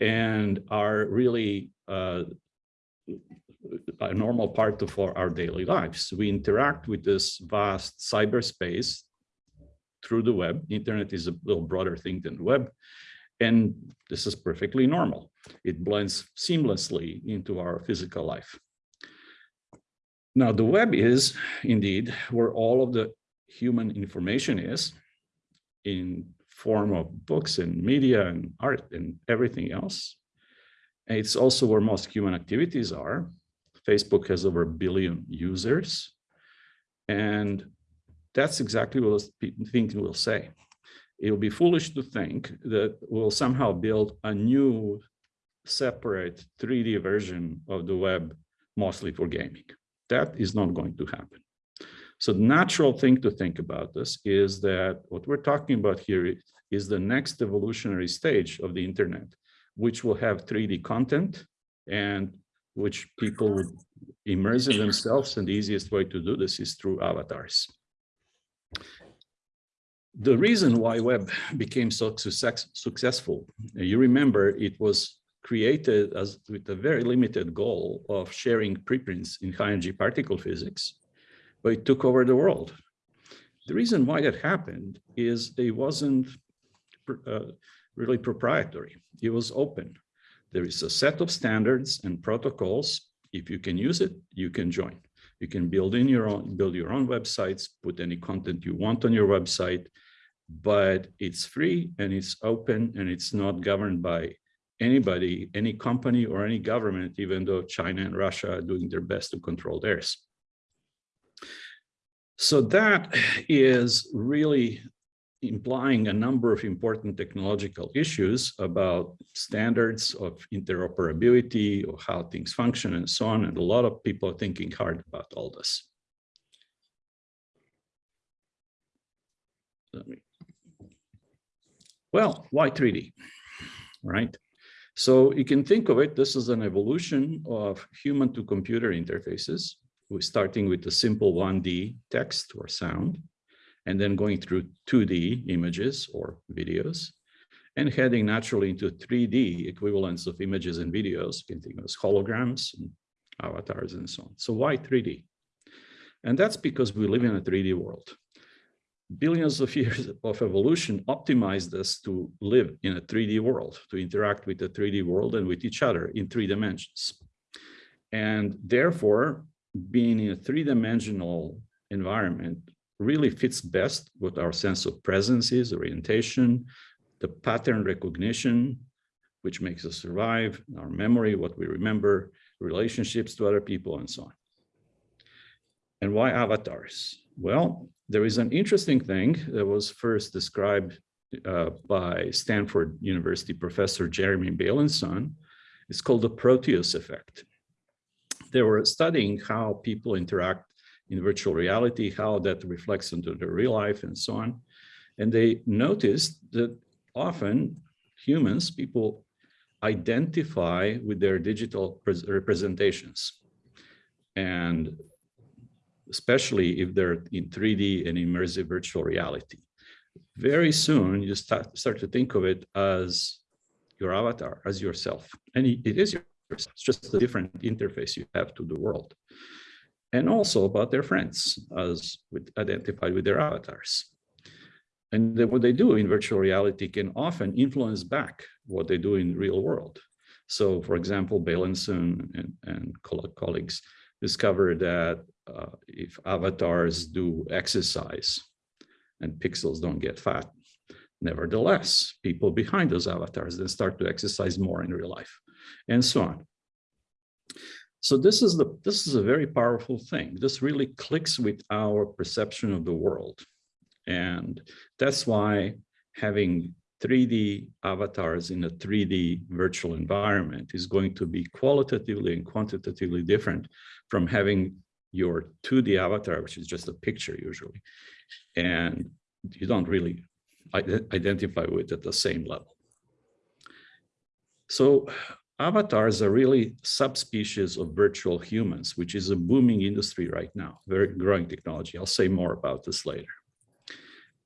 and are really uh, a normal part of our, our daily lives. We interact with this vast cyberspace through the web. Internet is a little broader thing than the web. And this is perfectly normal. It blends seamlessly into our physical life. Now, the web is indeed where all of the human information is in form of books and media and art and everything else. And it's also where most human activities are. Facebook has over a billion users. And that's exactly what people think will say. It will be foolish to think that we'll somehow build a new separate 3D version of the web, mostly for gaming. That is not going to happen. So the natural thing to think about this is that what we're talking about here is the next evolutionary stage of the internet, which will have 3D content and which people would immerse in themselves. And the easiest way to do this is through avatars. The reason why web became so success, successful, you remember it was created as with a very limited goal of sharing preprints in high energy particle physics, but it took over the world. The reason why that happened is it wasn't uh, really proprietary. It was open. There is a set of standards and protocols. If you can use it, you can join. You can build in your own, build your own websites, put any content you want on your website, but it's free and it's open and it's not governed by anybody, any company or any government, even though China and Russia are doing their best to control theirs. So that is really implying a number of important technological issues about standards of interoperability or how things function and so on. And a lot of people are thinking hard about all this. Well, why 3D, right? So you can think of it, this is an evolution of human to computer interfaces. We're starting with a simple 1D text or sound and then going through 2D images or videos and heading naturally into 3D equivalents of images and videos. As holograms and avatars and so on. So why 3D? And that's because we live in a 3D world. Billions of years of evolution optimized us to live in a 3D world, to interact with the 3D world and with each other in three dimensions. And therefore, being in a three-dimensional environment really fits best with our sense of presence is, orientation, the pattern recognition, which makes us survive, our memory, what we remember, relationships to other people, and so on. And why avatars? Well, there is an interesting thing that was first described uh, by Stanford University professor Jeremy Bailenson. It's called the Proteus effect. They were studying how people interact in virtual reality, how that reflects into the real life and so on. And they noticed that often humans, people identify with their digital representations. And especially if they're in 3D and immersive virtual reality. Very soon, you start, start to think of it as your avatar, as yourself. And it is it's just a different interface you have to the world and also about their friends as with, identified with their avatars. And then what they do in virtual reality can often influence back what they do in real world. So for example, Bailenson and, and colleagues discovered that uh, if avatars do exercise and pixels don't get fat, nevertheless, people behind those avatars then start to exercise more in real life and so on. So this is the this is a very powerful thing. This really clicks with our perception of the world. And that's why having 3D avatars in a 3D virtual environment is going to be qualitatively and quantitatively different from having your 2D avatar, which is just a picture usually, and you don't really identify with at the same level. So avatars are really subspecies of virtual humans, which is a booming industry right now, very growing technology. I'll say more about this later.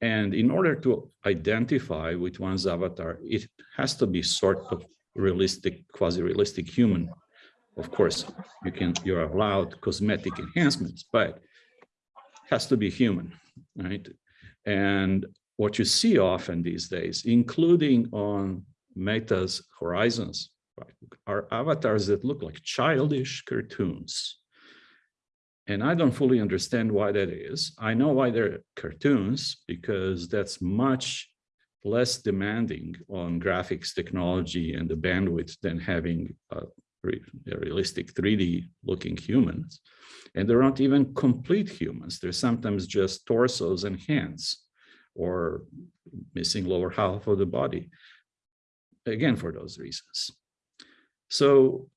And in order to identify with one's avatar, it has to be sort of realistic, quasi-realistic human. Of course, you can, you're allowed cosmetic enhancements, but has to be human, right? And what you see often these days, including on Meta's Horizons, are avatars that look like childish cartoons. And I don't fully understand why that is. I know why they're cartoons, because that's much less demanding on graphics technology and the bandwidth than having a, a realistic 3D looking humans. And they're not even complete humans. They're sometimes just torsos and hands or missing lower half of the body. Again, for those reasons. So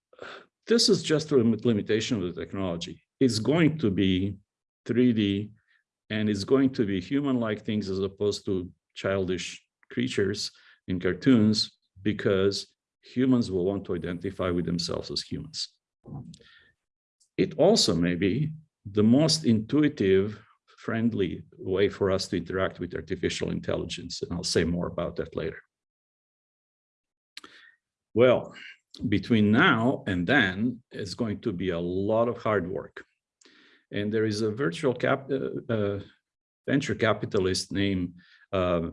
this is just a limitation of the technology. It's going to be 3D and it's going to be human-like things as opposed to childish creatures in cartoons because humans will want to identify with themselves as humans. It also may be the most intuitive, friendly way for us to interact with artificial intelligence. And I'll say more about that later. Well, between now and then, it's going to be a lot of hard work. And there is a virtual cap, uh, uh, venture capitalist named uh,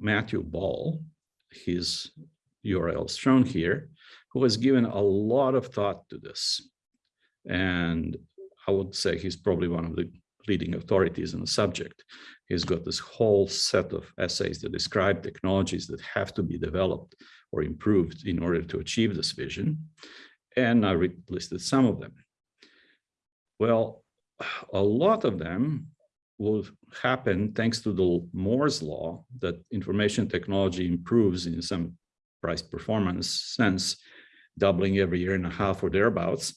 Matthew Ball, his URL is shown here, who has given a lot of thought to this. And I would say he's probably one of the leading authorities on the subject. He's got this whole set of essays that describe technologies that have to be developed or improved in order to achieve this vision. And I listed some of them. Well, a lot of them will happen thanks to the Moore's law that information technology improves in some price performance sense, doubling every year and a half or thereabouts.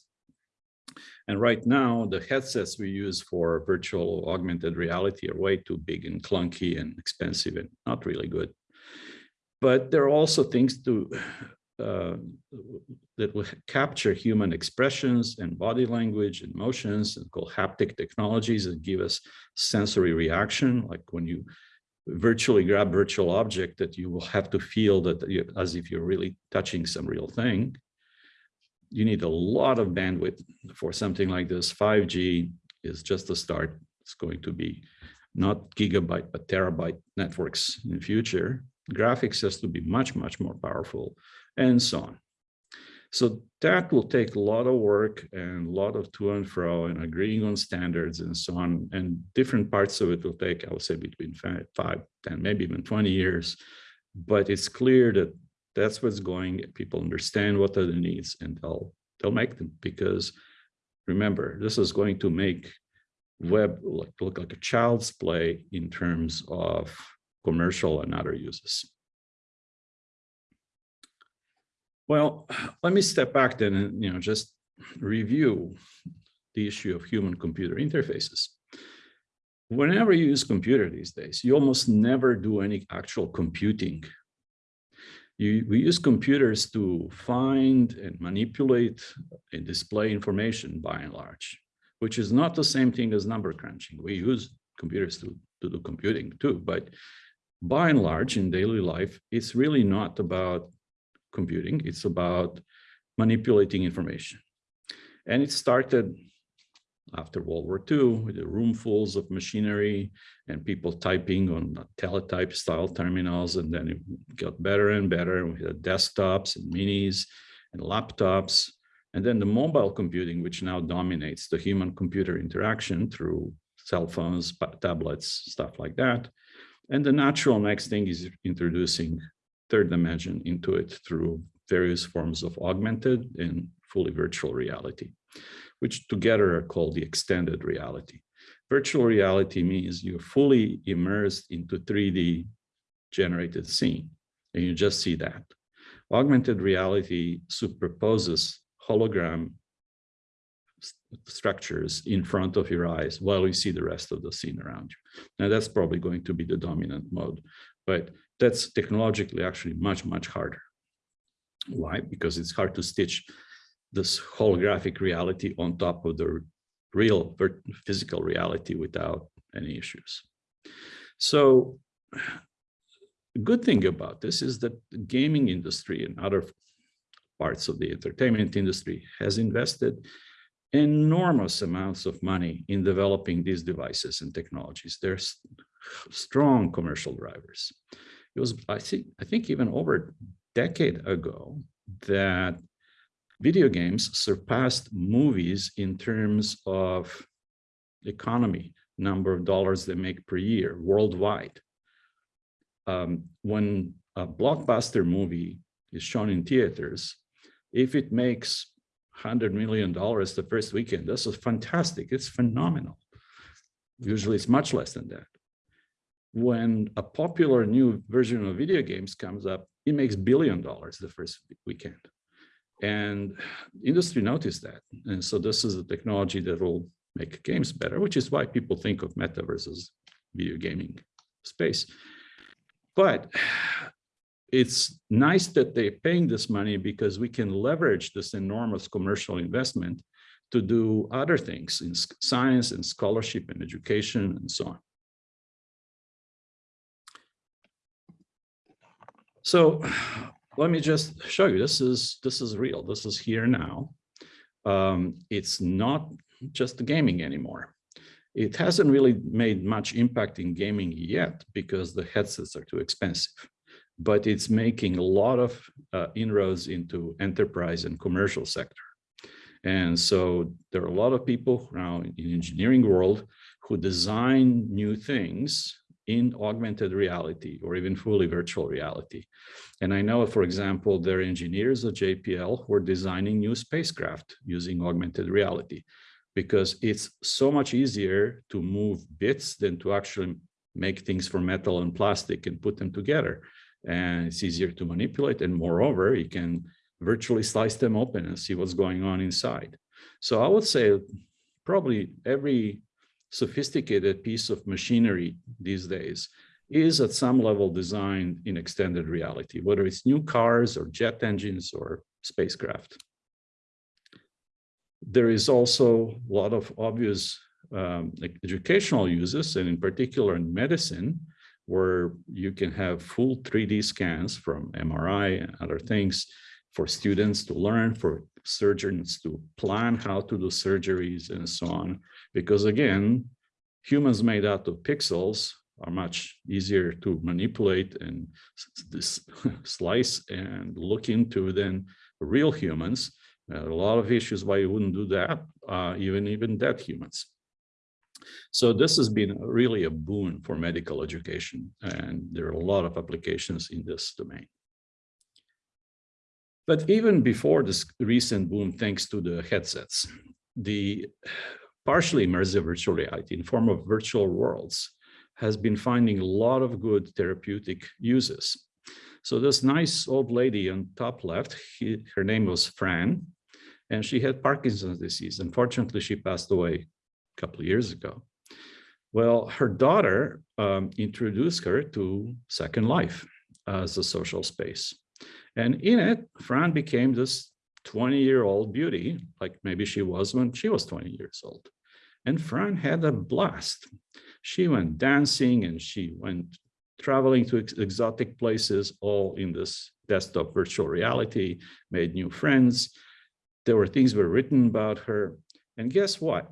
And right now, the headsets we use for virtual augmented reality are way too big and clunky and expensive and not really good. But there are also things to uh, that will capture human expressions and body language and motions and called haptic technologies that give us sensory reaction, like when you virtually grab virtual object that you will have to feel that you, as if you're really touching some real thing. You need a lot of bandwidth for something like this. 5G is just the start. It's going to be not gigabyte, but terabyte networks in the future. Graphics has to be much, much more powerful and so on. So that will take a lot of work and a lot of to and fro and agreeing on standards and so on. And different parts of it will take, I would say, between five, five, 10, maybe even 20 years. But it's clear that that's what's going. People understand what are the needs and they'll, they'll make them because remember, this is going to make web look, look like a child's play in terms of commercial and other uses. Well, let me step back then and you know just review the issue of human computer interfaces. Whenever you use computer these days, you almost never do any actual computing. You, we use computers to find and manipulate and display information by and large, which is not the same thing as number crunching. We use computers to, to do computing too, but by and large in daily life, it's really not about computing. It's about manipulating information. And it started after World War II with the roomfuls of machinery and people typing on teletype style terminals. And then it got better and better. We had desktops and minis and laptops. And then the mobile computing, which now dominates the human computer interaction through cell phones, tablets, stuff like that. And the natural next thing is introducing third dimension into it through various forms of augmented and fully virtual reality, which together are called the extended reality. Virtual reality means you're fully immersed into 3D generated scene, and you just see that. Augmented reality superposes hologram structures in front of your eyes while you see the rest of the scene around you. Now that's probably going to be the dominant mode, but that's technologically actually much, much harder. Why? Because it's hard to stitch this holographic reality on top of the real physical reality without any issues. So good thing about this is that the gaming industry and other parts of the entertainment industry has invested enormous amounts of money in developing these devices and technologies. There's strong commercial drivers. It was, I think, I think even over a decade ago that video games surpassed movies in terms of economy, number of dollars they make per year worldwide. Um, when a blockbuster movie is shown in theaters, if it makes $100 million the first weekend, this is fantastic. It's phenomenal. Usually it's much less than that. When a popular new version of video games comes up, it makes billion dollars the first weekend. And industry noticed that. And so this is a technology that will make games better, which is why people think of metaverse as video gaming space. But it's nice that they're paying this money because we can leverage this enormous commercial investment to do other things in science and scholarship and education and so on. So let me just show you, this is, this is real, this is here now. Um, it's not just gaming anymore. It hasn't really made much impact in gaming yet because the headsets are too expensive, but it's making a lot of uh, inroads into enterprise and commercial sector. And so there are a lot of people now in engineering world who design new things in augmented reality or even fully virtual reality. And I know, for example, there are engineers at JPL who are designing new spacecraft using augmented reality because it's so much easier to move bits than to actually make things from metal and plastic and put them together. And it's easier to manipulate. And moreover, you can virtually slice them open and see what's going on inside. So I would say probably every sophisticated piece of machinery these days is at some level designed in extended reality, whether it's new cars or jet engines or spacecraft. There is also a lot of obvious um, educational uses, and in particular in medicine, where you can have full 3D scans from MRI and other things for students to learn, for surgeons to plan how to do surgeries and so on. Because again, humans made out of pixels are much easier to manipulate and this slice and look into than real humans. a lot of issues why you wouldn't do that, uh, even even dead humans. So this has been really a boon for medical education, and there are a lot of applications in this domain. But even before this recent boom, thanks to the headsets, the partially immersive virtual reality in form of virtual worlds has been finding a lot of good therapeutic uses. So this nice old lady on top left, he, her name was Fran, and she had Parkinson's disease. Unfortunately, she passed away a couple years ago. Well, her daughter um, introduced her to Second Life as a social space. And in it, Fran became this 20 year old beauty, like maybe she was when she was 20 years old. And Fran had a blast. She went dancing and she went traveling to ex exotic places, all in this desktop virtual reality, made new friends. There were things were written about her. And guess what?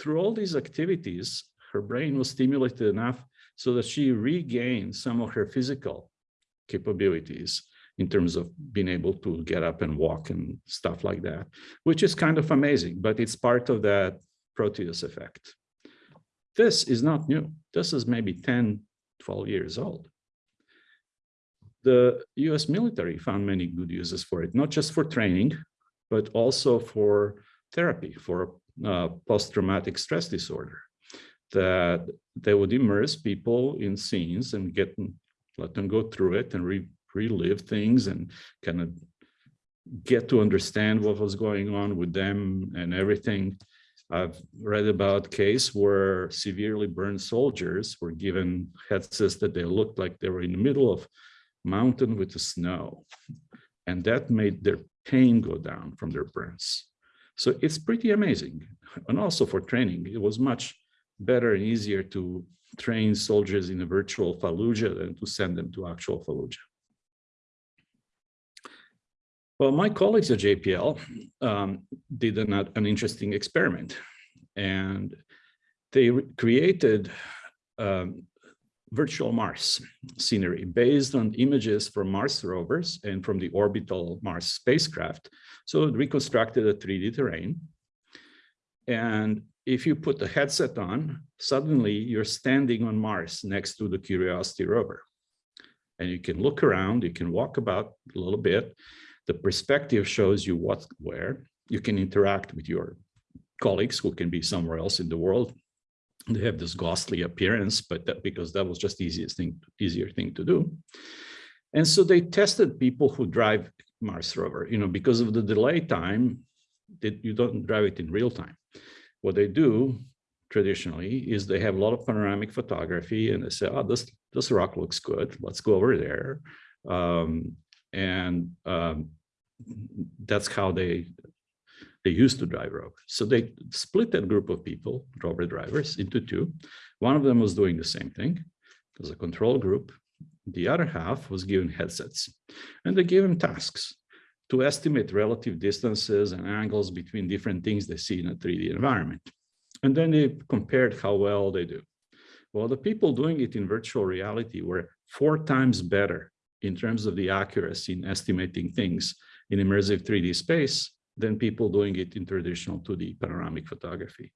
Through all these activities, her brain was stimulated enough so that she regained some of her physical capabilities in terms of being able to get up and walk and stuff like that, which is kind of amazing, but it's part of that Proteus effect. This is not new. This is maybe 10, 12 years old. The US military found many good uses for it, not just for training, but also for therapy, for uh, post-traumatic stress disorder, that they would immerse people in scenes and get let them go through it and re relive things and kind of get to understand what was going on with them and everything. I've read about case where severely burned soldiers were given headsets that they looked like they were in the middle of mountain with the snow. And that made their pain go down from their burns. So it's pretty amazing. And also for training, it was much better and easier to train soldiers in a virtual Fallujah than to send them to actual Fallujah. Well, my colleagues at JPL um, did an, an, interesting experiment and they created um, virtual Mars scenery based on images from Mars rovers and from the orbital Mars spacecraft. So it reconstructed a 3D terrain. And if you put the headset on, suddenly you're standing on Mars next to the Curiosity rover. And you can look around, you can walk about a little bit. The perspective shows you what's where. You can interact with your colleagues who can be somewhere else in the world they have this ghostly appearance, but that because that was just the easiest thing, easier thing to do. And so they tested people who drive Mars rover, you know, because of the delay time that you don't drive it in real time. What they do traditionally is they have a lot of panoramic photography and they say, oh, this, this rock looks good. Let's go over there. Um, and um, that's how they they used to drive rover. So they split that group of people, rover drivers, into two. One of them was doing the same thing as a control group. The other half was given headsets and they gave them tasks to estimate relative distances and angles between different things they see in a 3D environment. And then they compared how well they do. Well, the people doing it in virtual reality were four times better in terms of the accuracy in estimating things in immersive 3D space than people doing it in traditional 2D panoramic photography.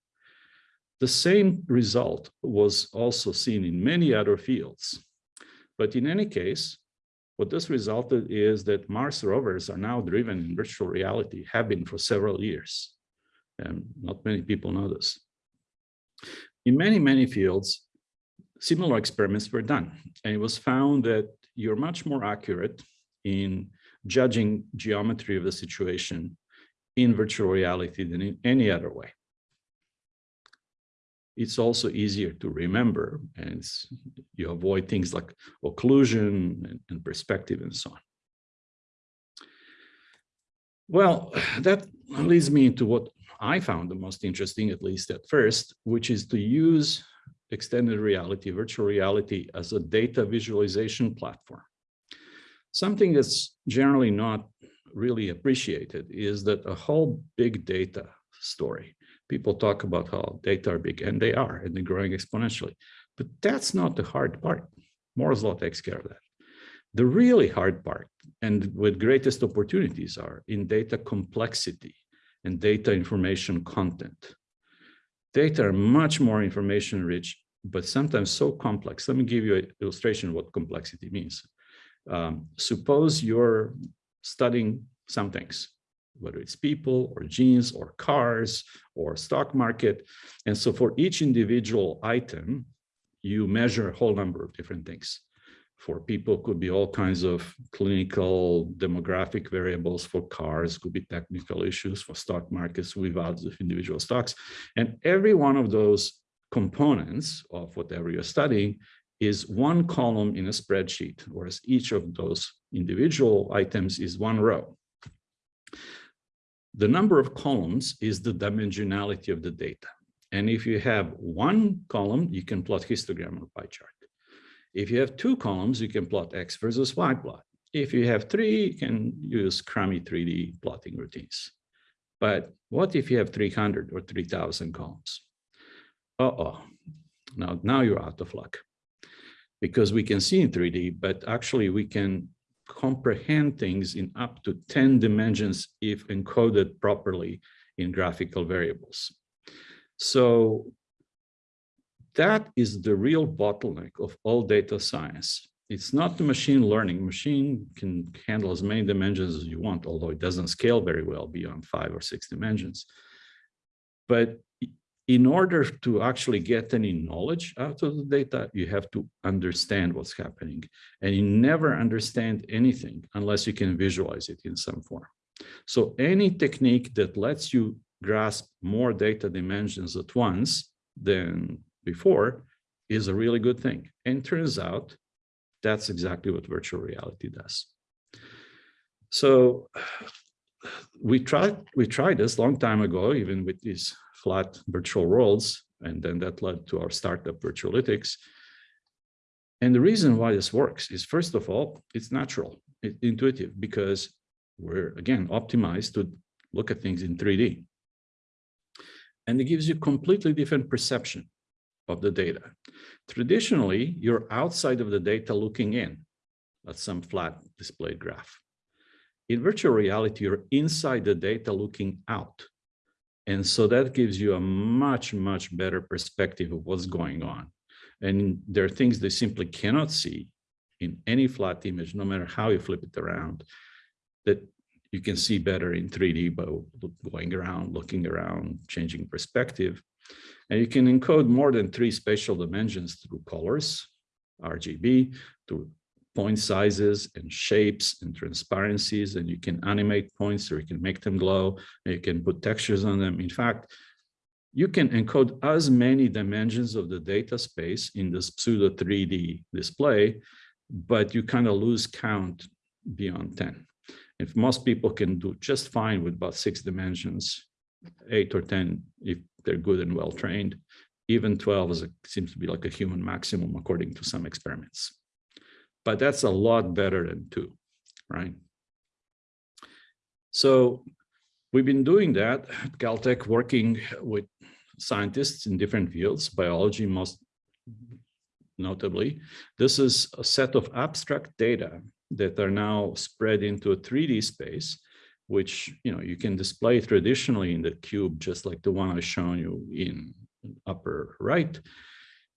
The same result was also seen in many other fields. But in any case, what this resulted is that Mars rovers are now driven in virtual reality, have been for several years. And not many people know this. In many, many fields, similar experiments were done. And it was found that you're much more accurate in judging geometry of the situation in mm-hmm. virtual reality than in any other way. It's also easier to remember and you avoid things like occlusion and, and perspective and so on. Well, that leads me into what I found the most interesting, at least at first, which is to use extended reality, virtual reality as a data visualization platform. Something that's generally not really appreciated is that a whole big data story. People talk about how data are big, and they are, and they're growing exponentially. But that's not the hard part. Moore's law takes care of that. The really hard part, and with greatest opportunities are in data complexity and data information content. Data are much more information rich, but sometimes so complex. Let me give you an illustration of what complexity means. Um, suppose you're studying some things, whether it's people or genes or cars or stock market. And so for each individual item, you measure a whole number of different things. For people could be all kinds of clinical demographic variables for cars, could be technical issues for stock markets without individual stocks. And every one of those components of whatever you're studying is one column in a spreadsheet, whereas each of those individual items is one row. The number of columns is the dimensionality of the data. And if you have one column, you can plot histogram or pie chart. If you have two columns, you can plot X versus Y plot. If you have three, you can use crummy 3D plotting routines. But what if you have 300 or 3000 columns? Uh-oh, now, now you're out of luck because we can see in 3D, but actually we can comprehend things in up to 10 dimensions if encoded properly in graphical variables. So that is the real bottleneck of all data science. It's not the machine learning. Machine can handle as many dimensions as you want, although it doesn't scale very well beyond five or six dimensions. But in order to actually get any knowledge out of the data, you have to understand what's happening. And you never understand anything unless you can visualize it in some form. So any technique that lets you grasp more data dimensions at once than before is a really good thing. And turns out that's exactly what virtual reality does. So we tried we tried this long time ago, even with these flat virtual worlds, and then that led to our startup Virtualytics. And the reason why this works is, first of all, it's natural, it's intuitive, because we're, again, optimized to look at things in 3D. And it gives you completely different perception of the data. Traditionally, you're outside of the data looking in at some flat displayed graph. In virtual reality, you're inside the data looking out. And so that gives you a much, much better perspective of what's going on. And there are things they simply cannot see in any flat image, no matter how you flip it around, that you can see better in 3D by going around, looking around, changing perspective. And you can encode more than three spatial dimensions through colors, RGB, through point sizes and shapes and transparencies, and you can animate points or you can make them glow, you can put textures on them. In fact, you can encode as many dimensions of the data space in this pseudo 3D display, but you kind of lose count beyond 10. If most people can do just fine with about six dimensions, eight or 10, if they're good and well trained, even 12 is a, seems to be like a human maximum according to some experiments but that's a lot better than two, right? So we've been doing that at Caltech, working with scientists in different fields, biology most notably. This is a set of abstract data that are now spread into a 3D space, which you know you can display traditionally in the cube, just like the one I've shown you in upper right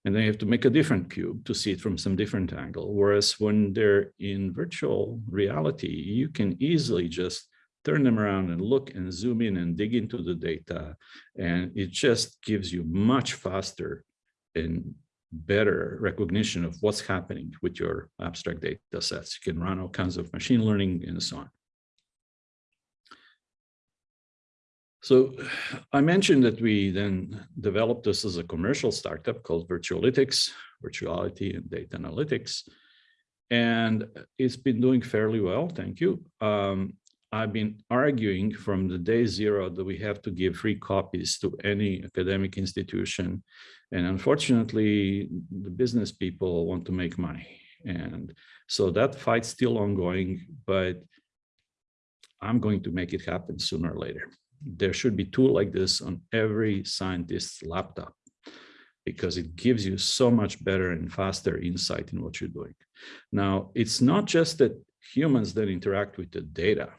and then you have to make a different cube to see it from some different angle. Whereas when they're in virtual reality, you can easily just turn them around and look and zoom in and dig into the data. And it just gives you much faster and better recognition of what's happening with your abstract data sets. You can run all kinds of machine learning and so on. So I mentioned that we then developed this as a commercial startup called Virtualytics, Virtuality and Data Analytics. And it's been doing fairly well, thank you. Um, I've been arguing from the day zero that we have to give free copies to any academic institution. And unfortunately, the business people want to make money. And so that fight's still ongoing, but I'm going to make it happen sooner or later there should be tool like this on every scientist's laptop because it gives you so much better and faster insight in what you're doing. Now, it's not just that humans that interact with the data,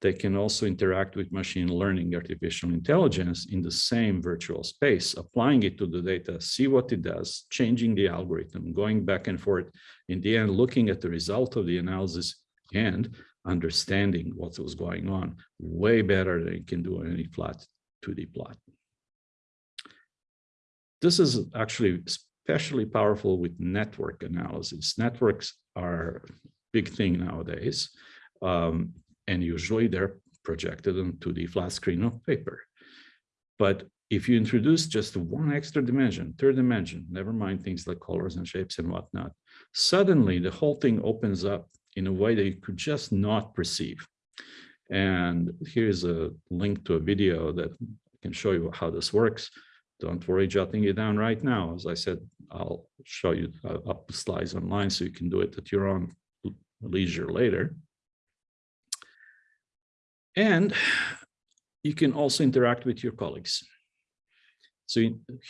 they can also interact with machine learning, artificial intelligence in the same virtual space, applying it to the data, see what it does, changing the algorithm, going back and forth, in the end, looking at the result of the analysis and understanding what was going on way better than you can do on any flat 2D plot. This is actually especially powerful with network analysis. Networks are a big thing nowadays, um, and usually they're projected on 2D flat screen of paper. But if you introduce just one extra dimension, third dimension, never mind things like colors and shapes and whatnot, suddenly the whole thing opens up in a way that you could just not perceive. And here's a link to a video that can show you how this works. Don't worry jotting it down right now. As I said, I'll show you uh, up slides online so you can do it at your own leisure later. And you can also interact with your colleagues. So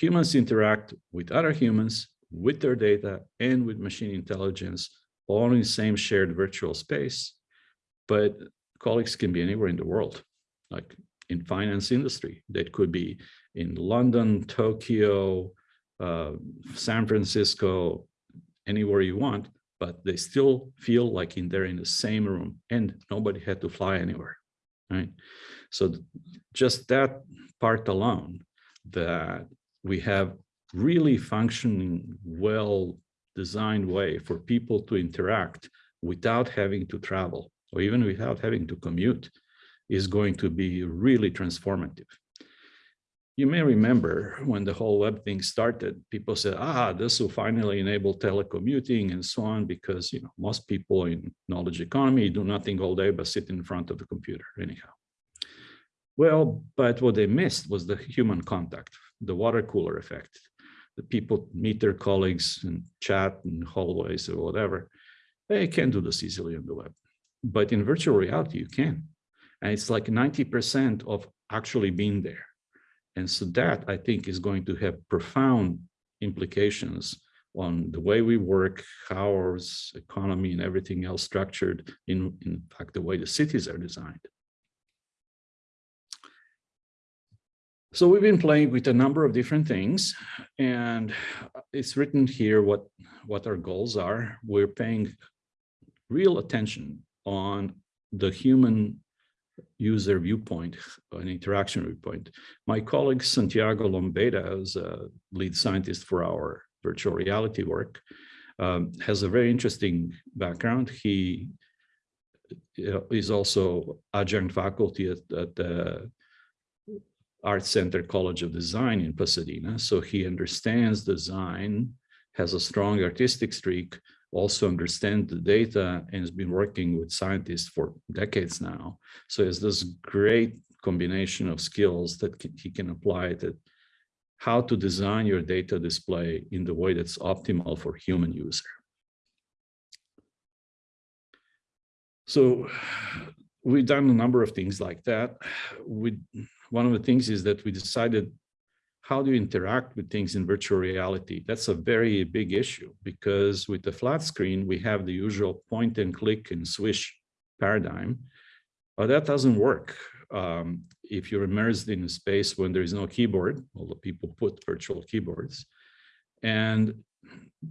humans interact with other humans, with their data, and with machine intelligence all in the same shared virtual space, but colleagues can be anywhere in the world, like in finance industry. That could be in London, Tokyo, uh, San Francisco, anywhere you want, but they still feel like in they're in the same room and nobody had to fly anywhere, right? So just that part alone, that we have really functioning well designed way for people to interact without having to travel or even without having to commute is going to be really transformative. You may remember when the whole web thing started, people said, ah, this will finally enable telecommuting and so on, because you know most people in knowledge economy do nothing all day but sit in front of the computer anyhow. Well, but what they missed was the human contact, the water cooler effect. The people meet their colleagues and chat in hallways or whatever. They can't do this easily on the web. But in virtual reality, you can. And it's like 90% of actually being there. And so that I think is going to have profound implications on the way we work, how our economy and everything else structured, in, in fact, the way the cities are designed. So we've been playing with a number of different things, and it's written here what, what our goals are. We're paying real attention on the human user viewpoint, an interaction viewpoint. My colleague Santiago Lombeyda, who's a lead scientist for our virtual reality work, um, has a very interesting background. He uh, is also adjunct faculty at, at the Art Center College of Design in Pasadena. So he understands design, has a strong artistic streak, also understands the data and has been working with scientists for decades now. So it's this great combination of skills that he can apply to how to design your data display in the way that's optimal for human user. So we've done a number of things like that. We, one of the things is that we decided how do you interact with things in virtual reality? That's a very big issue because with the flat screen, we have the usual point and click and swish paradigm, but that doesn't work. Um, if you're immersed in a space when there is no keyboard, although people put virtual keyboards, and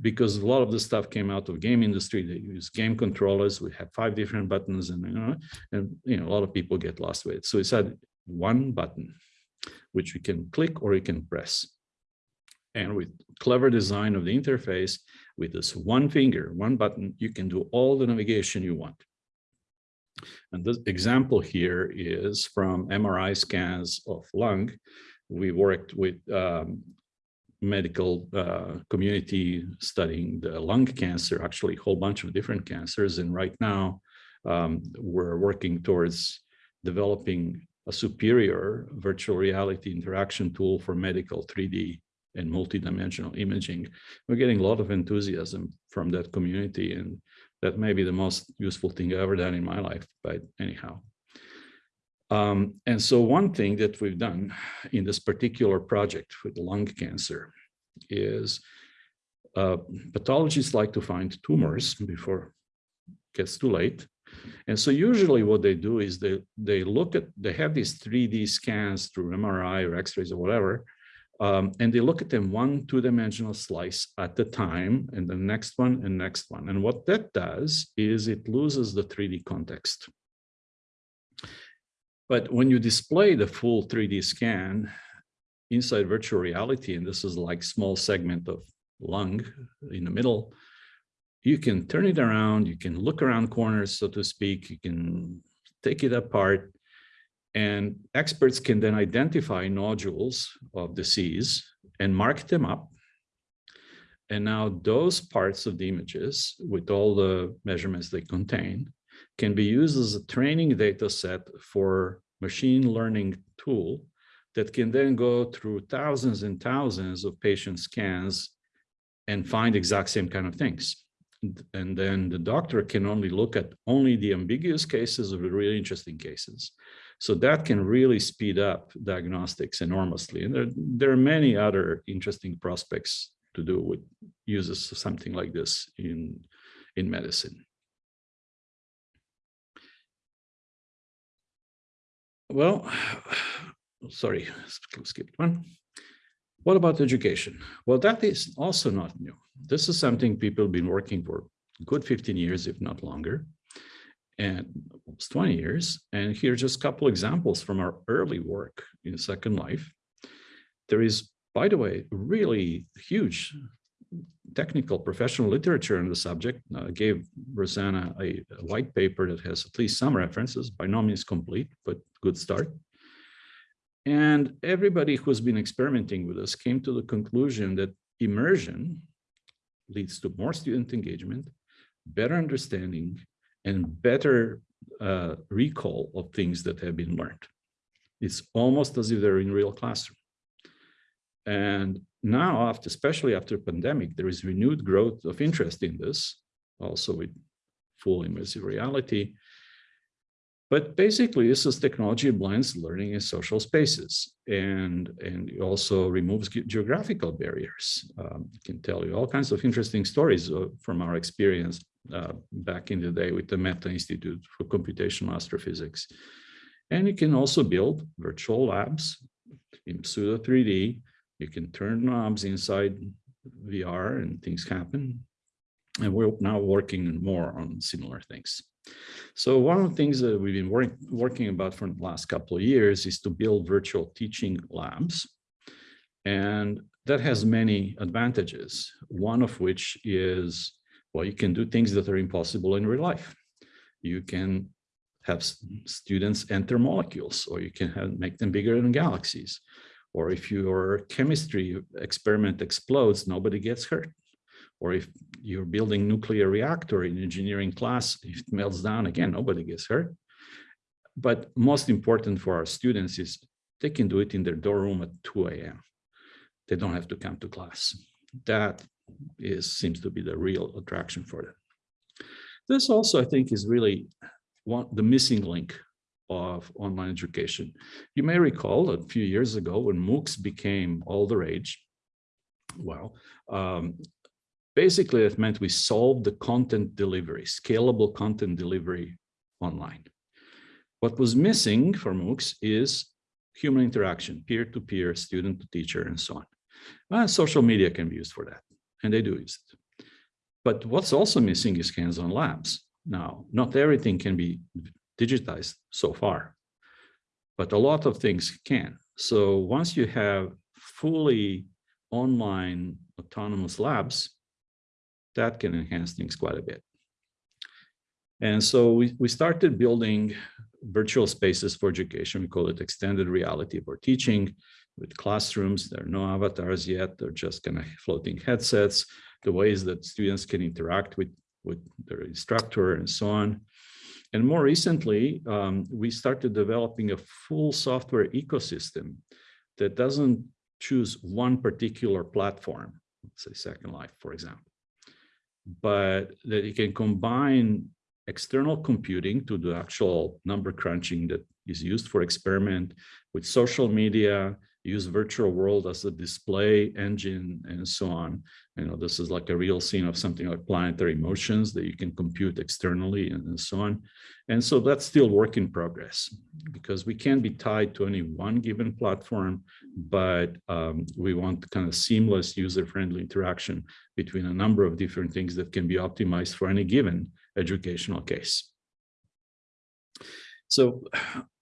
because a lot of the stuff came out of game industry, they use game controllers. We have five different buttons, and you know, and you know, a lot of people get lost with it. So we said one button which you can click or you can press. And with clever design of the interface, with this one finger, one button, you can do all the navigation you want. And the example here is from MRI scans of lung. We worked with um, medical uh, community studying the lung cancer, actually a whole bunch of different cancers. And right now um, we're working towards developing a superior virtual reality interaction tool for medical 3D and multidimensional imaging. We're getting a lot of enthusiasm from that community, and that may be the most useful thing I've ever done in my life, but anyhow. Um, and so one thing that we've done in this particular project with lung cancer is uh, pathologists like to find tumors before it gets too late. And so usually what they do is they, they look at, they have these 3D scans through MRI or x-rays or whatever, um, and they look at them one two-dimensional slice at a time, and the next one and next one. And what that does is it loses the 3D context. But when you display the full 3D scan inside virtual reality, and this is like small segment of lung in the middle, you can turn it around, you can look around corners, so to speak, you can take it apart, and experts can then identify nodules of disease and mark them up. And now those parts of the images with all the measurements they contain can be used as a training data set for machine learning tool that can then go through thousands and thousands of patient scans and find exact same kind of things and then the doctor can only look at only the ambiguous cases or the really interesting cases. So that can really speed up diagnostics enormously. And there, there are many other interesting prospects to do with uses of something like this in, in medicine. Well, sorry, skip one. What about education? Well, that is also not new. This is something people have been working for good 15 years, if not longer, and almost 20 years. And here are just a couple examples from our early work in Second Life. There is, by the way, really huge technical professional literature on the subject. Uh, I gave Rosanna a white paper that has at least some references, by no means complete, but good start. And everybody who's been experimenting with us came to the conclusion that immersion leads to more student engagement, better understanding, and better uh, recall of things that have been learned. It's almost as if they're in real classroom. And now, after, especially after pandemic, there is renewed growth of interest in this, also with full immersive reality. But basically, this is technology blends learning in social spaces and, and also removes geographical barriers. Um, I can tell you all kinds of interesting stories uh, from our experience uh, back in the day with the Meta Institute for Computational Astrophysics. And you can also build virtual labs in pseudo 3D. You can turn knobs inside VR and things happen. And we're now working more on similar things. So one of the things that we've been work, working about for the last couple of years is to build virtual teaching labs. And that has many advantages, one of which is, well, you can do things that are impossible in real life. You can have students enter molecules, or you can have, make them bigger than galaxies. Or if your chemistry experiment explodes, nobody gets hurt or if you're building nuclear reactor in engineering class, if it melts down again, nobody gets hurt. But most important for our students is they can do it in their dorm room at 2 a.m. They don't have to come to class. That is seems to be the real attraction for them. This also, I think, is really one, the missing link of online education. You may recall a few years ago when MOOCs became all the rage, well, um, Basically, that meant we solved the content delivery, scalable content delivery online. What was missing for MOOCs is human interaction, peer-to-peer, student to teacher, and so on. Uh, social media can be used for that, and they do use it. But what's also missing is hands-on labs. Now, not everything can be digitized so far, but a lot of things can. So once you have fully online autonomous labs, that can enhance things quite a bit. And so we, we started building virtual spaces for education. We call it extended reality for teaching with classrooms. There are no avatars yet. They're just kind of floating headsets, the ways that students can interact with, with their instructor and so on. And more recently, um, we started developing a full software ecosystem that doesn't choose one particular platform, say Second Life, for example but that you can combine external computing to the actual number crunching that is used for experiment with social media, use virtual world as a display engine and so on. You know, this is like a real scene of something like planetary motions that you can compute externally and, and so on. And so that's still work in progress because we can't be tied to any one given platform, but um, we want kind of seamless user-friendly interaction between a number of different things that can be optimized for any given educational case. So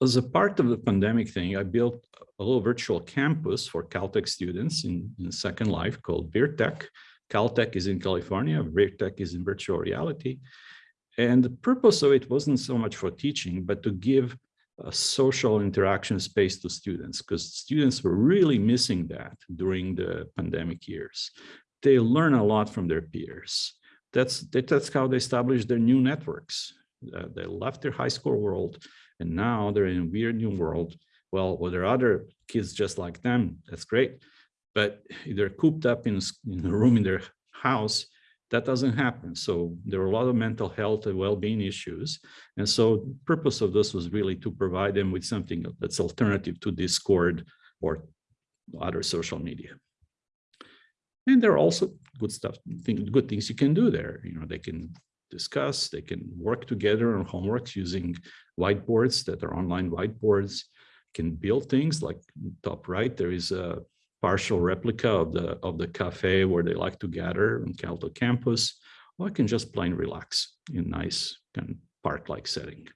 as a part of the pandemic thing, I built a little virtual campus for Caltech students in, in Second Life called VirTech. Caltech is in California, VirTech is in virtual reality. And the purpose of it wasn't so much for teaching, but to give a social interaction space to students, because students were really missing that during the pandemic years. They learn a lot from their peers. That's, that's how they establish their new networks. Uh, they left their high school world and now they're in a weird new world. Well, well, there are other kids just like them. That's great. But they're cooped up in, in a room in their house. That doesn't happen. So there are a lot of mental health and well-being issues. And so the purpose of this was really to provide them with something that's alternative to Discord or other social media. And there are also good stuff, good things you can do there. You know, they can discuss. They can work together on homeworks using whiteboards that are online whiteboards, can build things like top right, there is a partial replica of the of the cafe where they like to gather on Caltech campus, or I can just plain relax in nice kind of park-like setting.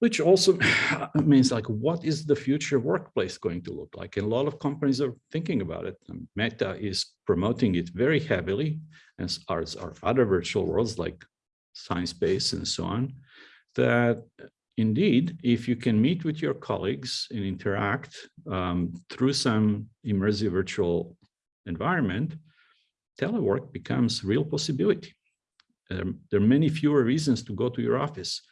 Which also means like, what is the future workplace going to look like? And a lot of companies are thinking about it. Meta is promoting it very heavily, as are, are other virtual worlds like Sciencebase and so on, that indeed, if you can meet with your colleagues and interact um, through some immersive virtual environment, telework becomes real possibility. There are many fewer reasons to go to your office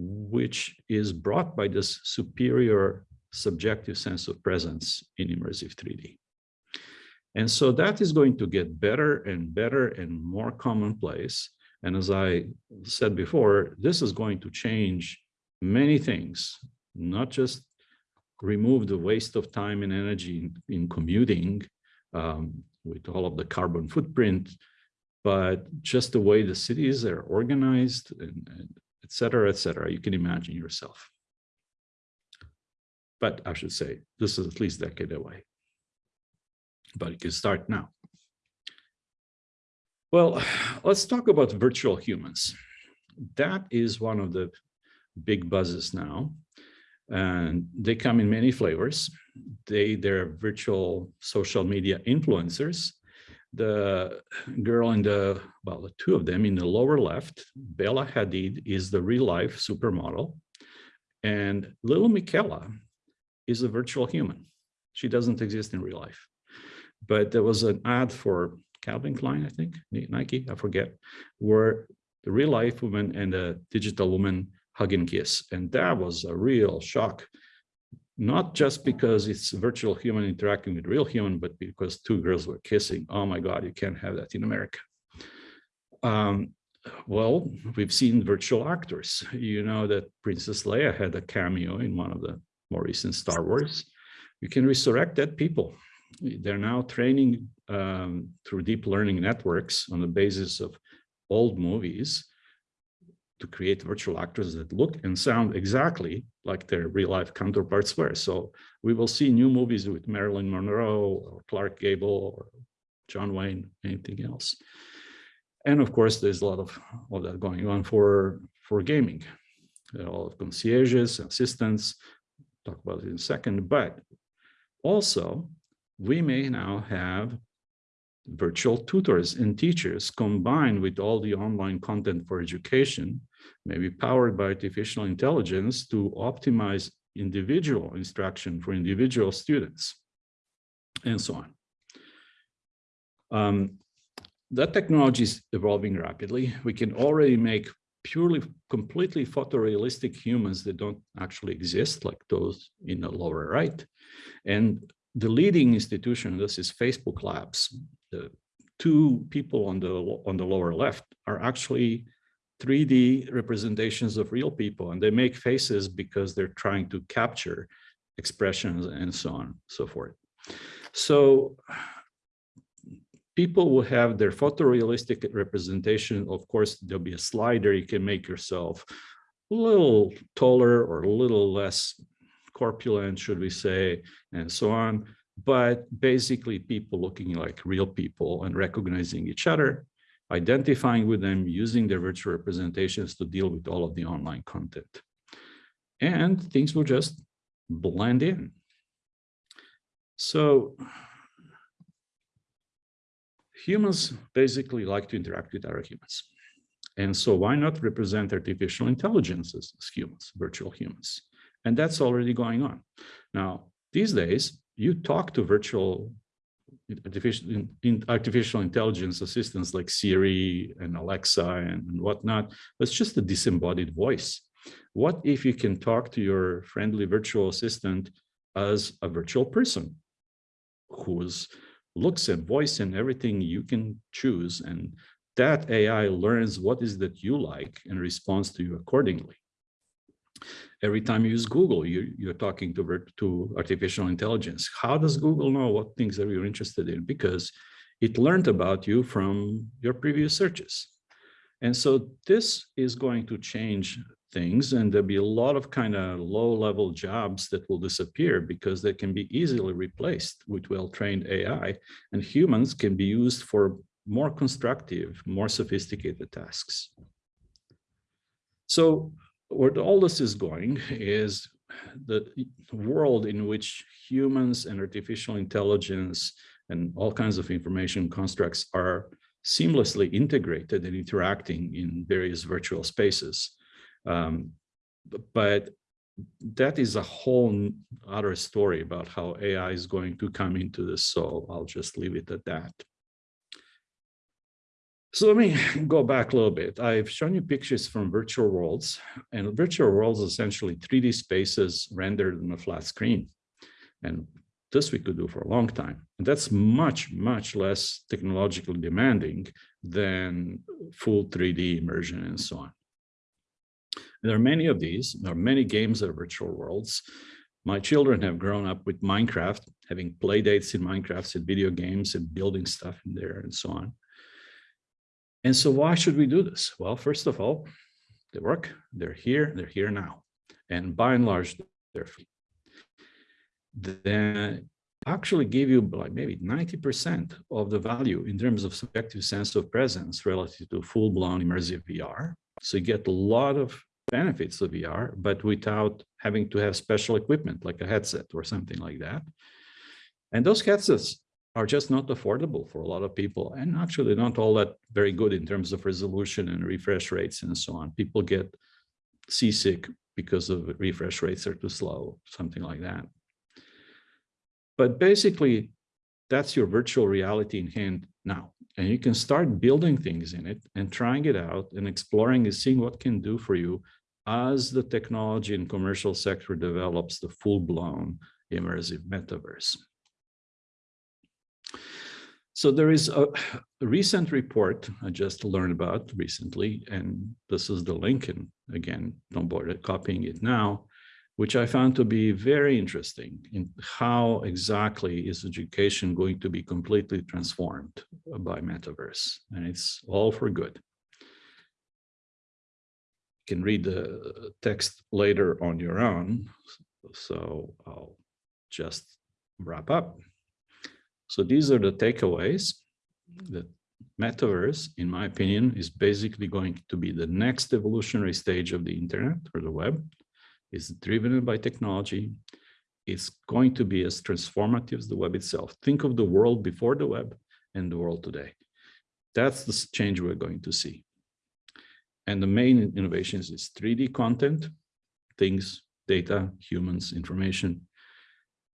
which is brought by this superior subjective sense of presence in immersive 3D. And so that is going to get better and better and more commonplace. And as I said before, this is going to change many things, not just remove the waste of time and energy in, in commuting um, with all of the carbon footprint, but just the way the cities are organized and, and et cetera, et cetera, you can imagine yourself. But I should say, this is at least a decade away, but you can start now. Well, let's talk about virtual humans. That is one of the big buzzes now and they come in many flavors. They, they're virtual social media influencers. The girl in the, well, the two of them in the lower left, Bella Hadid is the real life supermodel. And Lil Miquela is a virtual human. She doesn't exist in real life. But there was an ad for Calvin Klein, I think, Nike, I forget, where the real life woman and the digital woman hug and kiss. And that was a real shock, not just because it's virtual human interacting with real human, but because two girls were kissing. Oh my God, you can't have that in America. Um, well, we've seen virtual actors. You know that Princess Leia had a cameo in one of the more recent Star Wars. You can resurrect dead people. They're now training um, through deep learning networks on the basis of old movies to create virtual actors that look and sound exactly like their real life counterparts were. So we will see new movies with Marilyn Monroe or Clark Gable or John Wayne, anything else. And of course, there's a lot of, of that going on for, for gaming. All of concierges, assistants, talk about it in a second, but also we may now have virtual tutors and teachers combined with all the online content for education may be powered by artificial intelligence to optimize individual instruction for individual students, and so on. Um, that technology is evolving rapidly. We can already make purely, completely photorealistic humans that don't actually exist, like those in the lower right. And the leading institution, this is Facebook Labs. The two people on the on the lower left are actually 3D representations of real people and they make faces because they're trying to capture expressions and so on and so forth. So people will have their photorealistic representation. Of course, there'll be a slider. You can make yourself a little taller or a little less corpulent, should we say, and so on. But basically people looking like real people and recognizing each other identifying with them, using their virtual representations to deal with all of the online content. And things will just blend in. So humans basically like to interact with other humans. And so why not represent artificial intelligences as humans, virtual humans? And that's already going on. Now, these days, you talk to virtual artificial, in, artificial intelligence assistants like Siri and Alexa and, and whatnot, that's just a disembodied voice. What if you can talk to your friendly virtual assistant as a virtual person whose looks and voice and everything you can choose and that AI learns what is that you like and responds to you accordingly. Every time you use Google, you, you're talking to, to artificial intelligence. How does Google know what things that you're interested in? Because it learned about you from your previous searches. And so this is going to change things and there'll be a lot of kind of low level jobs that will disappear because they can be easily replaced with well-trained AI and humans can be used for more constructive, more sophisticated tasks. So where all this is going is the world in which humans and artificial intelligence and all kinds of information constructs are seamlessly integrated and interacting in various virtual spaces. Um, but that is a whole other story about how AI is going to come into this. So I'll just leave it at that. So let me go back a little bit. I've shown you pictures from virtual worlds and virtual worlds essentially 3D spaces rendered on a flat screen. And this we could do for a long time. And that's much, much less technologically demanding than full 3D immersion and so on. And there are many of these. There are many games that are virtual worlds. My children have grown up with Minecraft, having play dates in Minecraft and video games and building stuff in there and so on. And so why should we do this? Well, first of all, they work, they're here, they're here now. And by and large, they're free. Then actually give you like maybe 90% of the value in terms of subjective sense of presence relative to full-blown immersive VR. So you get a lot of benefits of VR, but without having to have special equipment like a headset or something like that. And those headsets are just not affordable for a lot of people and actually not all that very good in terms of resolution and refresh rates and so on. People get seasick because of refresh rates are too slow, something like that. But basically, that's your virtual reality in hand now. And you can start building things in it and trying it out and exploring and seeing what can do for you as the technology and commercial sector develops the full-blown immersive metaverse. So there is a, recent report I just learned about recently, and this is the link, and again, don't bother copying it now, which I found to be very interesting in how exactly is education going to be completely transformed by metaverse, and it's all for good. You can read the text later on your own, so I'll just wrap up. So these are the takeaways. The metaverse, in my opinion, is basically going to be the next evolutionary stage of the internet or the web. It's driven by technology. It's going to be as transformative as the web itself. Think of the world before the web and the world today. That's the change we're going to see. And the main innovations is 3D content, things, data, humans, information,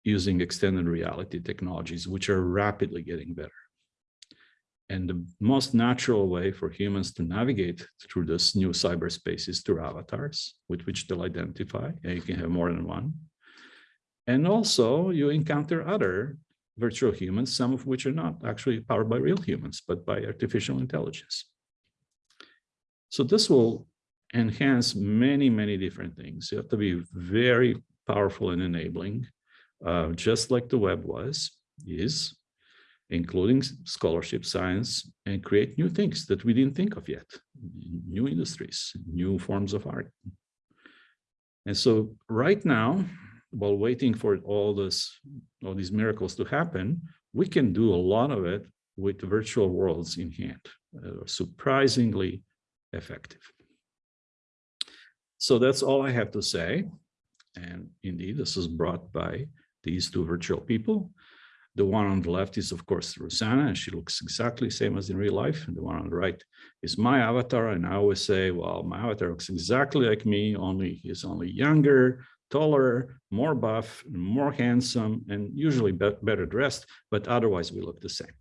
using extended reality technologies, which are rapidly getting better. And the most natural way for humans to navigate through this new cyberspace is through avatars with which they'll identify, and you can have more than one. And also you encounter other virtual humans, some of which are not actually powered by real humans, but by artificial intelligence. So this will enhance many, many different things. You have to be very powerful and enabling uh, just like the web was, is, including scholarship science, and create new things that we didn't think of yet, new industries, new forms of art. And so right now, while waiting for all this, all these miracles to happen, we can do a lot of it with virtual worlds in hand, uh, surprisingly effective. So that's all I have to say. And indeed, this is brought by these two virtual people. The one on the left is, of course, Rosanna, and she looks exactly the same as in real life. And the one on the right is my avatar. And I always say, well, my avatar looks exactly like me, only he's only younger, taller, more buff, more handsome, and usually be better dressed, but otherwise we look the same.